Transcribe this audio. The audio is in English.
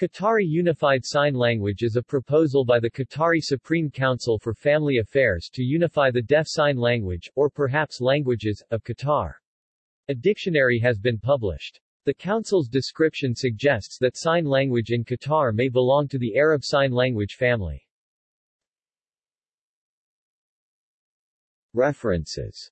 Qatari Unified Sign Language is a proposal by the Qatari Supreme Council for Family Affairs to unify the deaf sign language, or perhaps languages, of Qatar. A dictionary has been published. The Council's description suggests that sign language in Qatar may belong to the Arab Sign Language family. References